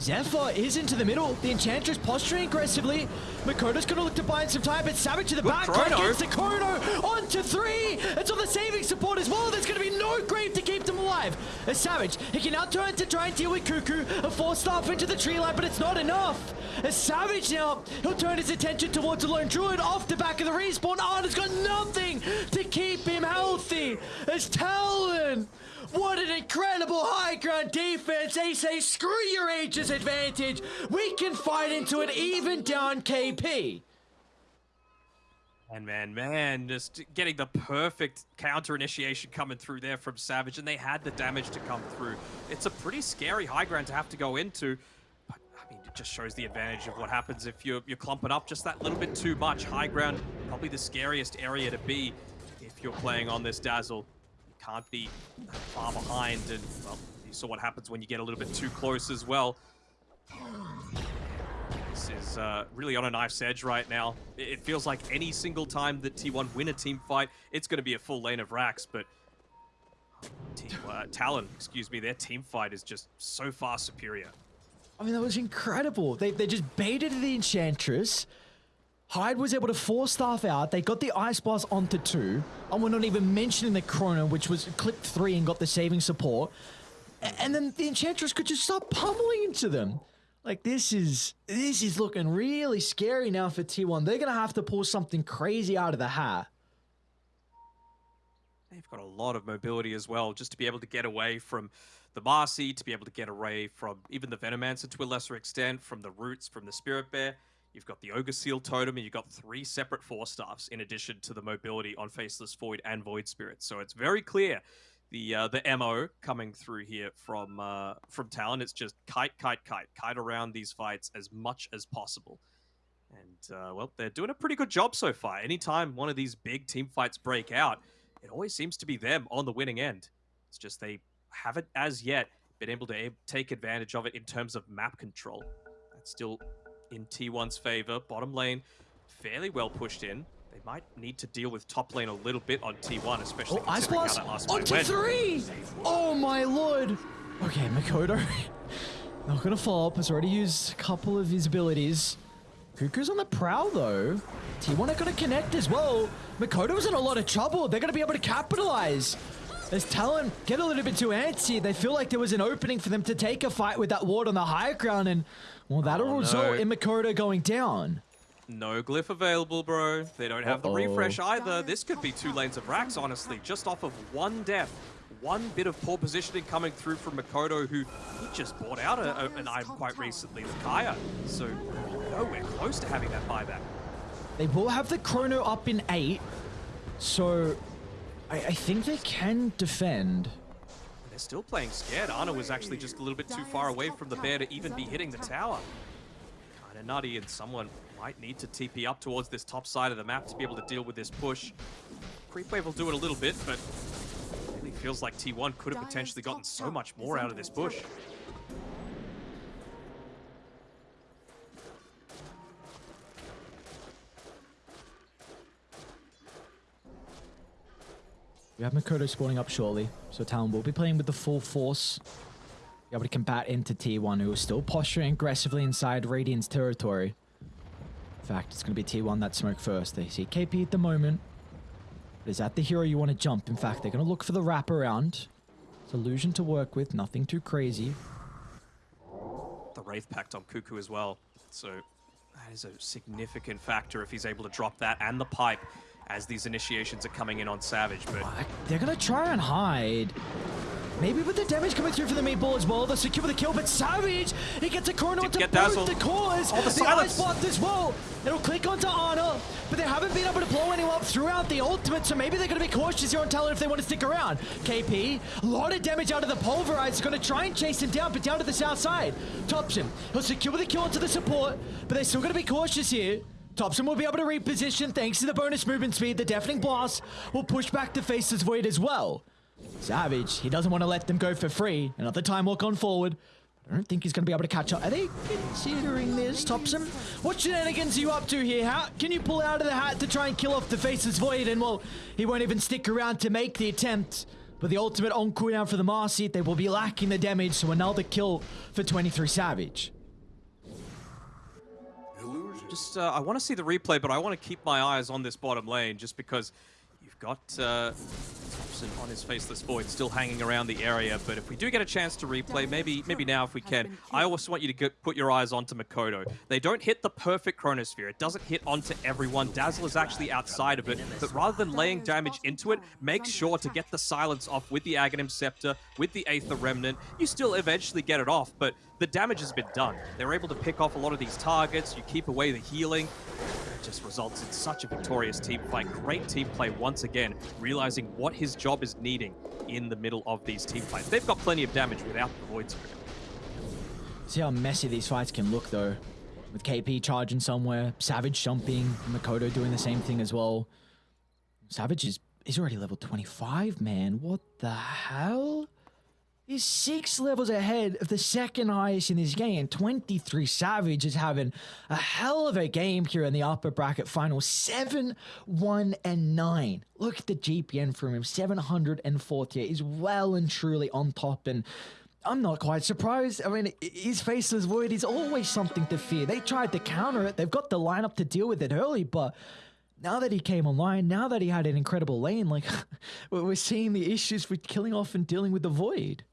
Zephyr is into the middle. The Enchantress posturing aggressively. Mikoto's going to look to buy in some time, but Savage to the Good back. Gets the chrono onto three. It's on the saving support as well. There's going to be no grave to keep them alive. As Savage, he can now turn to try and deal with Kuku. A force staff into the tree line, but it's not enough. As Savage now, he'll turn his attention towards the Lone Druid off the back of the respawn. Ana's got nothing to keep him healthy. As Talon. What an incredible high ground defense! They say, screw your age's advantage. We can fight into it even down KP. And man, man, just getting the perfect counter initiation coming through there from Savage, and they had the damage to come through. It's a pretty scary high ground to have to go into. But I mean, it just shows the advantage of what happens if you're, you're clumping up just that little bit too much. High ground, probably the scariest area to be if you're playing on this Dazzle. Can't be far behind, and well, you saw what happens when you get a little bit too close as well. This is uh, really on a knife's edge right now. It it feels like any single time that T1 win a team fight, it's going to be a full lane of racks, but T uh, Talon, excuse me, their team fight is just so far superior. I mean, that was incredible. They, they just baited the Enchantress. Hyde was able to force staff out. They got the Ice Blast onto two. And we're not even mentioning the Chrono, which was clipped three and got the saving support. And then the Enchantress could just start pummeling into them. Like this is this is looking really scary now for T1. They're gonna have to pull something crazy out of the hat. They've got a lot of mobility as well, just to be able to get away from the Marci, to be able to get away from even the Venomancer to a lesser extent, from the Roots, from the Spirit Bear. You've got the Ogre Seal Totem, and you've got three separate Force Staffs in addition to the mobility on Faceless Void and Void Spirit. So it's very clear the uh, the mo coming through here from uh, from Talon. It's just kite, kite, kite, kite around these fights as much as possible. And uh, well, they're doing a pretty good job so far. Anytime one of these big team fights break out, it always seems to be them on the winning end. It's just they haven't as yet been able to a- take advantage of it in terms of map control. That's still in T1's favor. Bottom lane, fairly well pushed in. They might need to deal with top lane a little bit on T1, especially Oh, Ice considering how that last on fight to went. three! Oh my lord! Okay, Mikoto. <laughs> Not gonna follow up. Has already used a couple of his abilities. Kuku's on the prowl though. T1 are gonna connect as well. Mikoto's in a lot of trouble. They're gonna be able to capitalize. As Talon get a little bit too antsy, they feel like there was an opening for them to take a fight with that ward on the high ground, and well, that'll Oh, result no. in Mikoto going down. No glyph available, bro. They don't have the refresh either. This could be two lanes of racks, honestly, just off of one death. One bit of poor positioning coming through from Mikoto, who he just bought out a, a- an item quite recently with Kaya. So nowhere close to having that buyback. They will have the chrono up in eight, so I, I think they can defend. They're still playing scared. Ana was actually just a little bit too far away from the bear to even be hitting the tower. Kinda nutty, and someone might need to TP up towards this top side of the map to be able to deal with this push. Creep wave will do it a little bit, but it really feels like T1 could have potentially gotten so much more out of this push. We have Mikoto spawning up shortly, so Talon will be playing with the full force. Be able to combat into T1, who is still posturing aggressively inside Radiant's territory. In fact, it's going to be T1 that smoke first. They see KP at the moment. But is that the hero you want to jump? In fact, they're going to look for the wraparound. It's illusion to work with, nothing too crazy. The Wraith Pact on Kuku as well. So that is a significant factor if he's able to drop that and the pipe as these initiations are coming in on Savage. But They're going to try and hide. Maybe with the damage coming through for the meatball as well, they'll secure the kill, but Savage, he gets a corner onto get both dazzled. the cores. Oh, the the ice blocked as well. It'll click onto Ana, but they haven't been able to blow anyone up throughout the ultimate, so maybe they're going to be cautious here on Talon if they want to stick around. KP, a lot of damage out of the Pulverize, going to try and chase him down, but down to the south side. Tops him. he'll secure the kill onto the support, but they're still going to be cautious here. Topson will be able to reposition thanks to the bonus movement speed. The Deafening Blast will push back the Faceless Void as well. Savage, he doesn't want to let them go for free. Another time walk on forward. I don't think he's going to be able to catch up. Are they considering this, Topson? What shenanigans are you up to here? How can you pull out of the hat to try and kill off the Faceless Void? And well, he won't even stick around to make the attempt. But the ultimate on cooldown for the Marci, they will be lacking the damage, so another kill for 23 Savage. Just, uh, I want to see the replay, but I want to keep my eyes on this bottom lane just because you've got uh, Topson on his faceless void still hanging around the area. But if we do get a chance to replay, maybe maybe now if we can, I also want you to get, put your eyes onto Mikoto. They don't hit the perfect chronosphere. It doesn't hit onto everyone. Dazzle is actually outside of it. But rather than laying damage into it, make sure to get the silence off with the Aghanim Scepter, with the Aether Remnant. You still eventually get it off, but the damage has been done. They're able to pick off a lot of these targets. You keep away the healing. It just results in such a victorious team fight. Great team play once again, realizing what his job is needing in the middle of these team fights. They've got plenty of damage without the Void Spirit. See how messy these fights can look, though. With KP charging somewhere, Savage jumping, Mikoto doing the same thing as well. Savage is he's already level 25, man. What the hell? He's six levels ahead of the second highest in this game. 23 Savage is having a hell of a game here in the upper bracket final. 7, 1, and 9. Look at the GPM from him. 740. He's well and truly on top. And I'm not quite surprised. I mean, his faceless void is always something to fear. They tried to counter it. They've got the lineup to deal with it early, but now that he came online, now that he had an incredible lane, like <laughs> we're seeing the issues with killing off and dealing with the void.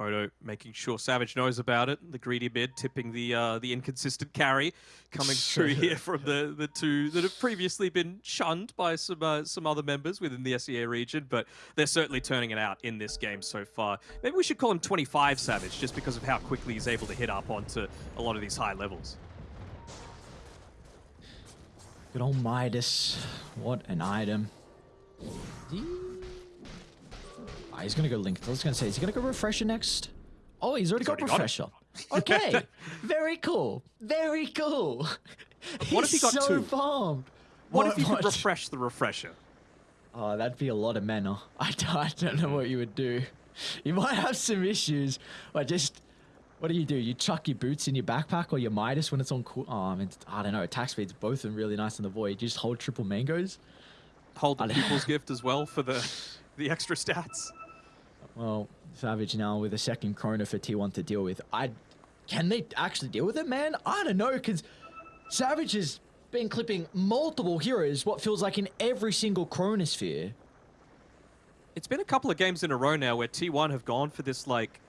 Kodo making sure Savage knows about it. The greedy mid tipping the uh, the inconsistent carry coming <laughs> through here from the, the two that have previously been shunned by some uh, some other members within the SEA region, but they're certainly turning it out in this game so far. Maybe we should call him 25 Savage just because of how quickly he's able to hit up onto a lot of these high levels. Good old Midas. What an item. Ah, he's gonna go link. I was gonna say, is he gonna go refresher next? Oh, he's already got already got it. refresher. <laughs> Okay, very cool. Very cool. What if he got so two? farmed. What if you could what? refresh the refresher? Oh, that'd be a lot of mana. <laughs> I don't, I don't know what you would do. You might have some issues, but just what do you do? You chuck your boots in your backpack or your Midas when it's on cool. Oh, I mean, I don't know. Attack speeds both are really nice in the void. You just hold triple mangoes. Hold the pupil's <laughs> gift as well for the the extra stats. Well, Savage now with a second Chrono for T1 to deal with. I can they actually deal with it, man? I don't know, because Savage has been clipping multiple heroes. What feels like in every single Chronosphere. It's been a couple of games in a row now where T1 have gone for this like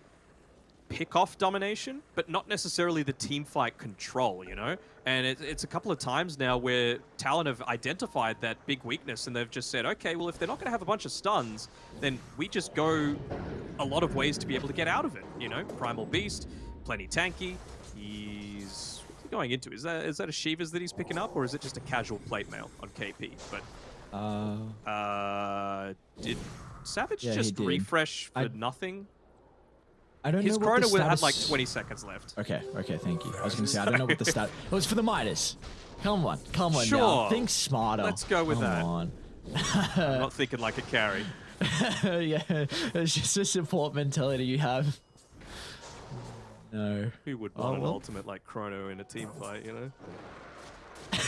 pick off domination, but not necessarily the team fight control, you know? And it, it's a couple of times now where Talon have identified that big weakness and they've just said, okay, well, if they're not going to have a bunch of stuns, then we just go a lot of ways to be able to get out of it, you know? Primal Beast, plenty tanky. He's. What's he going into? Is that is that a Shivas that he's picking up, or is it just a casual plate mail on KP? But Uh, uh, did Savage Yeah, just refresh for I- nothing? I don't His know the chrono will had like 20 seconds left. Okay, okay, thank you. I was going to say, I don't know what the stat. Oh, it was for the Midas. Come on, come on now. Sure. Think smarter. Let's go with come that. Come on. I'm not thinking like a carry. <laughs> yeah, it's just a support mentality you have. No. Who would Oh, want an ultimate like Chrono in a team fight, you know? <laughs>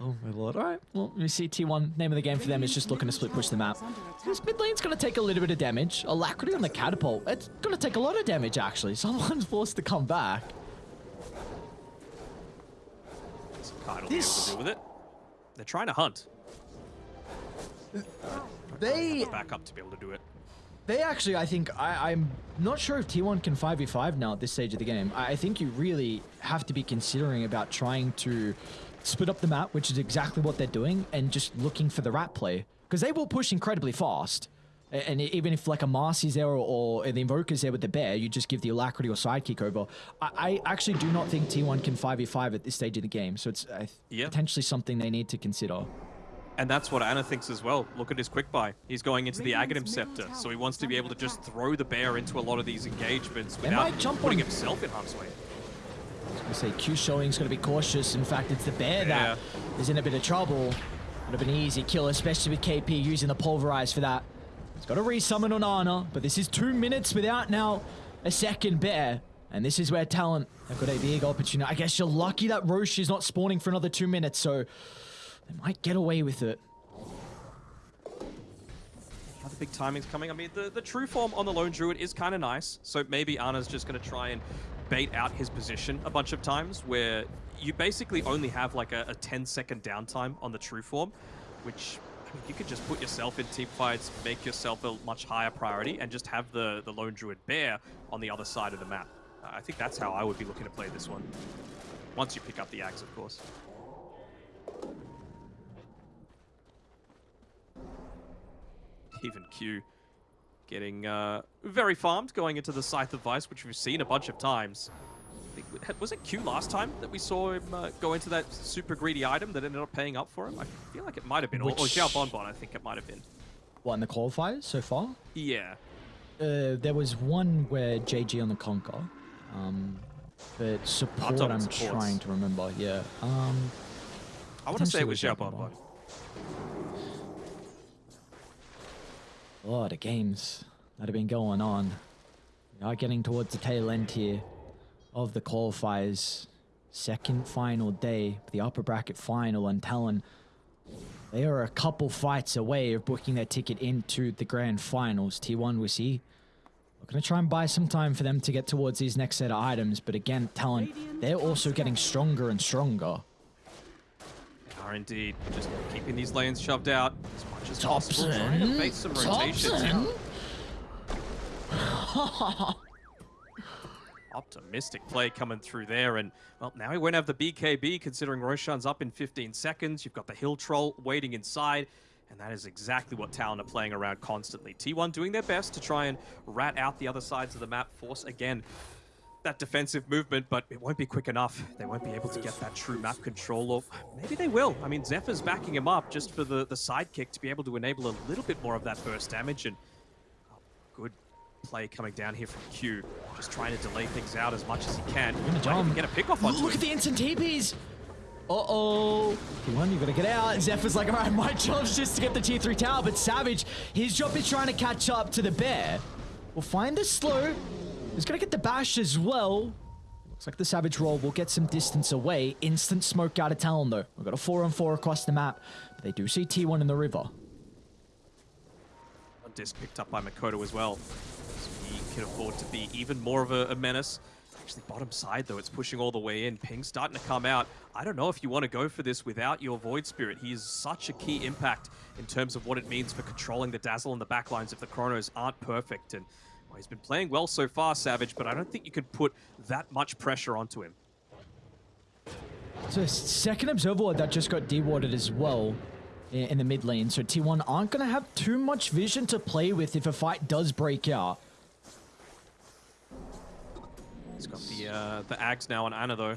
Oh my lord. Alright, well, we see T1. Name of the game for them is just looking to split push the map. This mid lane's gonna take a little bit of damage. Alacrity on the catapult. It's gonna take a lot of damage actually. <laughs> Someone's forced to come back. So Kite will be able This- to deal with it. They're trying to hunt. They Back up to be able to do it. They actually, I think, I, I'm not sure if T1 can 5v5 now at this stage of the game. I, I think you really have to be considering about trying to split up the map, which is exactly what they're doing, and just looking for the rat play. Because they will push incredibly fast. And even if like a Marci's there or, or the Invoker's there with the bear, you just give the Alacrity or Sidekick over. I, I actually do not think T1 can 5v5 at this stage of the game. So it's uh, Yeah. potentially something they need to consider. And that's what Ana thinks as well. Look at his quick buy. He's going into the Radiant's Aghanim Scepter, so he wants to be able to just throw the bear into a lot of these engagements They without might jump putting on- himself in harm's way. I say Q showing's going to be cautious. In fact, it's the bear that is in a bit of trouble. Would have been an easy kill, especially with KP using the pulverize for that. He's got a resummon on Ana, but this is two minutes without now a second bear. And this is where Talon have got a big opportunity. I guess you're lucky that Rosh is not spawning for another two minutes, so they might get away with it. Other big timings coming. I mean, the, the true form on the Lone Druid is kind of nice. So maybe Ana's just going to try and bait out his position a bunch of times where you basically only have like a, a 10 second downtime on the true form, which I mean, you could just put yourself in team fights, make yourself a much higher priority, and just have the, the Lone Druid bear on the other side of the map. Uh, I think that's how I would be looking to play this one. Once you pick up the axe, of course. Even Q getting uh, very farmed going into the Scythe of Vice, which we've seen a bunch of times. I think, was it Q last time that we saw him uh, go into that super greedy item that ended up paying up for him? I feel like it might have been. Or, or Which- Xiao Bonbon, I think it might have been. What, in the qualifiers so far? Yeah. Uh, there was one where JG on the Conquer. Um, but support, I'm supports. trying to remember. Yeah. Um, I want to say it was Xiao Xiao Bonbon. A lot of games that have been going on. We are getting towards the tail end here of the qualifiers. Second final day, the upper bracket final, and Talon. They are a couple fights away of booking their ticket into the grand finals. T1 we see. We're going to try and buy some time for them to get towards these next set of items, but again, Talon, they're also getting stronger and stronger. Are indeed just keeping these lanes shoved out as much as possible, trying to Topson, bait some rotations. Topson. Optimistic play coming through there, and well, now he won't have the BKB considering Roshan's up in 15 seconds. You've got the Hill Troll waiting inside, and that is exactly what Talon are playing around constantly. T1 doing their best to try and rat out the other sides of the map. Force again that defensive movement, but it won't be quick enough. They won't be able to get that true map control, or maybe they will. I mean, Xepher's backing him up just for the, the sidekick to be able to enable a little bit more of that burst damage, and oh, good play coming down here from Q, just trying to delay things out as much as he can. Might even get a pick off onto Look him. at the instant TPs. Uh-oh. T1, you gotta get out. Xepher's like, all right, my job's just to get the tier 3 tower, but Savage, his job is trying to catch up to the bear. We'll find the slow. He's gonna get the bash as well. Looks like the Savage roll will get some distance away. Instant smoke out of town, though. We've got a 4 on 4 across the map, but they do see T1 in the river. A disc picked up by Mikoto as well. So he can afford to be even more of a, a menace. Actually, bottom side, though, it's pushing all the way in. Ping's starting to come out. I don't know if you want to go for this without your Void Spirit. He is such a key impact in terms of what it means for controlling the Dazzle and the backlines if the Chronos aren't perfect. And he's been playing well so far, Savage, but I don't think you can put that much pressure onto him. So second observer that just got dewarded as well in the mid lane. So T1 aren't going to have too much vision to play with if a fight does break out. He's got the uh, the Ags now on Ana, though.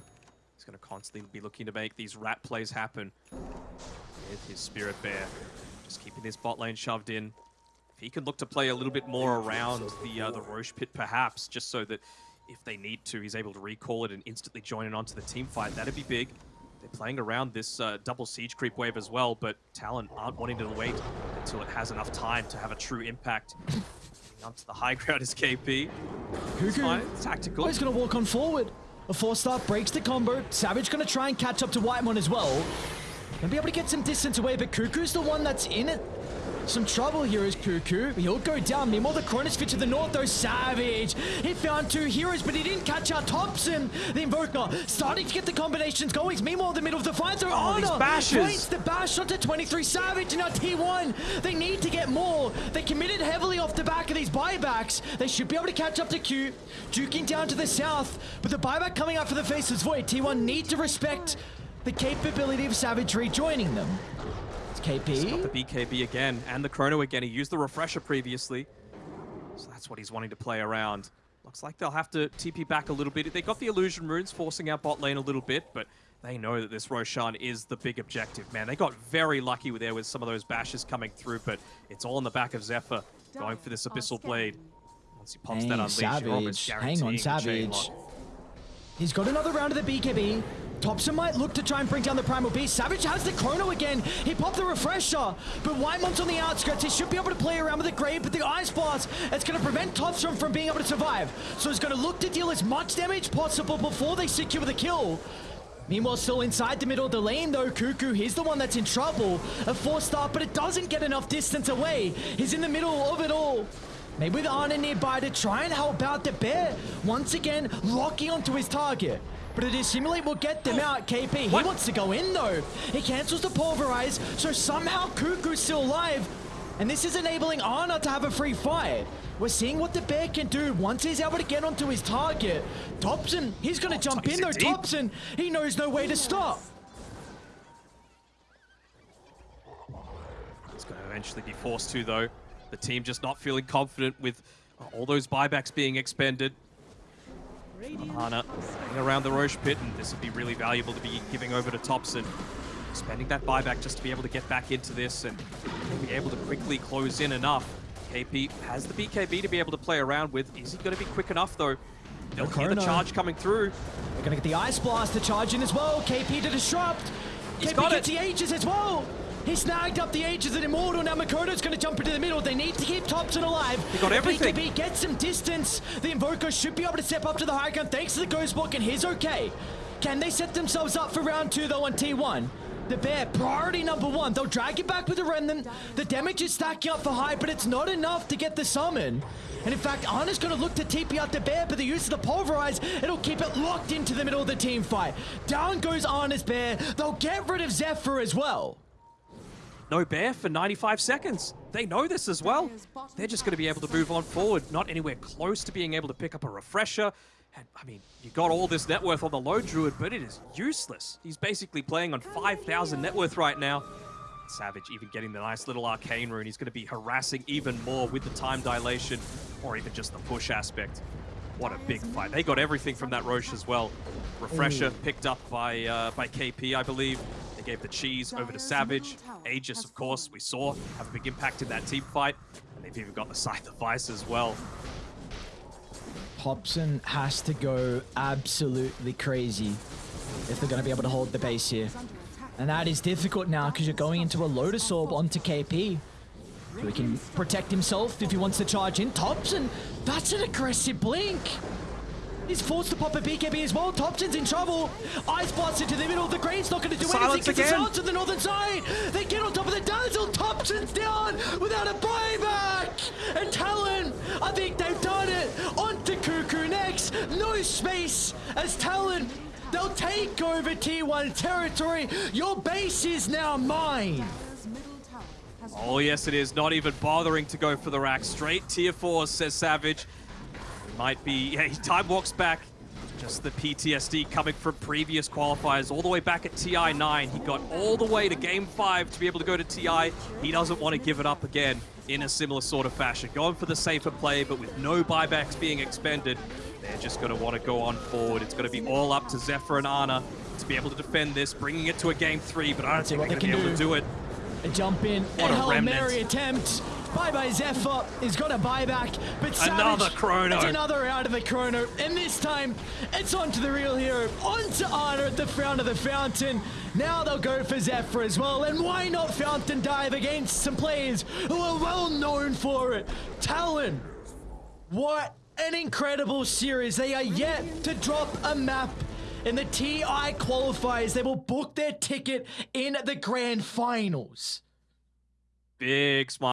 He's going to constantly be looking to make these rat plays happen with his Spirit Bear. Just keeping his bot lane shoved in. He can look to play a little bit more around the uh, the Rosh pit, perhaps, just so that if they need to, he's able to recall it and instantly join in onto the team fight, that'd be big. They're playing around this uh, double siege creep wave as well, but Talon aren't wanting to wait until it has enough time to have a true impact. Onto the high ground is KP. It's Kuku. fine, it's tactical. Oh, he's going to walk on forward. A force staff breaks the combo. Savage going to try and catch up to Whitemon as well. Gonna be able to get some distance away, but Kuku's the one that's in it. Some trouble here is Kuku. He'll go down. Meanwhile, the Chronosphere to the north, though. Savage. He found two heroes, but he didn't catch out Topson. The Invoker starting to get the combinations going. Meanwhile, in the middle of the fight, though, Oh, Ana bashes. the bash onto 23 Savage. And now T1, they need to get more. They committed heavily off the back of these buybacks. They should be able to catch up to Q. Duking down to the south, but the buyback coming out for the Faceless Void. T1 need to respect the capability of Savage rejoining them. It's Got the BKB again and the Chrono again. He used the Refresher previously. So that's what he's wanting to play around. Looks like they'll have to TP back a little bit. They got the Illusion Runes forcing out bot lane a little bit, but they know that this Roshan is the big objective, man. They got very lucky with there with some of those bashes coming through, but it's all in the back of Xepher going for this Abyssal Blade. Once he pops that Dang, Unleash, you're almost Savage. Hang on, guaranteeing the chain Savage. He's got another round of the BKB. Topson might look to try and bring down the Primal Beast. Savage has the Chrono again. He popped the Refresher, but Whitemon's on the outskirts. He should be able to play around with the Grave, but the Ice Blast, it's going to prevent Topson from being able to survive. So he's going to look to deal as much damage possible before they secure the kill. Meanwhile, still inside the middle of the lane, though, Kuku, he's the one that's in trouble. A force staff, but it doesn't get enough distance away. He's in the middle of it all. Maybe with Ana nearby to try and help out the bear. Once again, locking onto his target. But it is Simulate will get them oh. out. KP, he What? wants to go in though. He cancels the pulverize, so somehow Kuku's still alive. And this is enabling Ana to have a free fight. We're seeing what the bear can do once he's able to get onto his target. Topson, he's gonna oh, jump in though. deep. Topson, he knows no way to stop. He's going to eventually be forced to, though. The team just not feeling confident with all those buybacks being expended. Ana around the Rosh pit, and this would be really valuable to be giving over to Topson. Spending that buyback just to be able to get back into this and be able to quickly close in enough. KP has the BKB to be able to play around with. Is he going to be quick enough, though? They'll hear the charge coming through. They're gonna get the Ice Blast to charge in as well. KP to disrupt. He's KP got gets it. the Aegis as well. He snagged up the Aegis and Immortal. Now Mikoto's gonna jump into the middle. They need to keep Topson alive. He got If everything. BKB gets some distance. The Invoker should be able to step up to the high ground thanks to the Ghost Book, and he's okay. Can they set themselves up for round two though on T1? The bear, priority number one. They'll drag it back with the remnant. The damage is stacking up for high, but it's not enough to get the summon. And in fact, Ana's gonna look to TP out the bear, but the use of the pulverize, it'll keep it locked into the middle of the team fight. Down goes Ana's bear. They'll get rid of Xepher as well. No bear for 95 seconds. They know this as well. They're just going to be able to move on forward, not anywhere close to being able to pick up a refresher. And I mean, you got all this net worth on the Lone Druid, but it is useless. He's basically playing on 5,000 net worth right now. Savage even getting the nice little arcane rune. He's going to be harassing even more with the time dilation or even just the push aspect. What a big fight. They got everything from that Rosh as well. Refresher picked up by uh, by KP, I believe. They gave the cheese over to Savage. Aegis, of course, we saw have a big impact in that team fight. And they've even got the Scythe of Vice as well. Topson has to go absolutely crazy if they're going to be able to hold the base here. And that is difficult now because you're going into a Lotus Orb onto KP. So he can protect himself if he wants to charge in. Topson, that's an aggressive blink. He's forced to pop a BKB as well. Topson's in trouble. Ice Blast into the middle. of The Grave's not going to do Silence anything. It's again. silence to the northern side. They get on top of the Dazzle. Topson's down without a buyback. And Talon, I think they've done it. Onto Kuku next. No space as Talon. They'll take over T1 territory. Your base is now mine. Oh, yes, it is. Not even bothering to go for the rack. Straight tier 4, says Savage. Might be... <laughs> Yeah, he time walks back. Just the PTSD coming from previous qualifiers all the way back at TI9. He got all the way to Game 5 to be able to go to TI. He doesn't want to give it up again in a similar sort of fashion. Going for the safer play, but with no buybacks being expended, they're just going to want to go on forward. It's going to be all up to Xepher and Ana to be able to defend this, bringing it to a Game 3, but I don't think they're what going to they be able can to do it. A jump in. What a a Hail. Mary attempt. Bye bye Xepher. He's got a buyback. But Savage, Another chrono. It's another out of the chrono. And this time, it's on to the real hero. Onto Ana at the front of the fountain. Now they'll go for Xepher as well. And why not Fountain Dive against some players who are well known for it? Talon. What an incredible series. They are yet to drop a map in the TI qualifiers. They will book their ticket in the grand finals. Big smile.